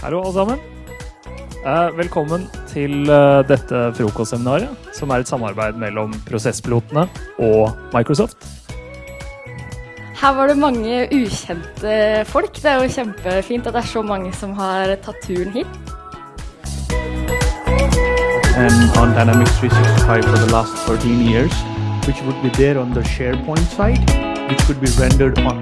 Hallo, alle sammen. Eh, velkommen til eh, dette frokostseminaret, som er et samarbeid mellom Prosesspilotene og Microsoft. Her var det mange ukjente folk. Det er jo kjempefint at det er så mange som har tatt turen hit. and on Dynamics 365 for the last 13 years, which would be there on the SharePoint side, which could be rendered on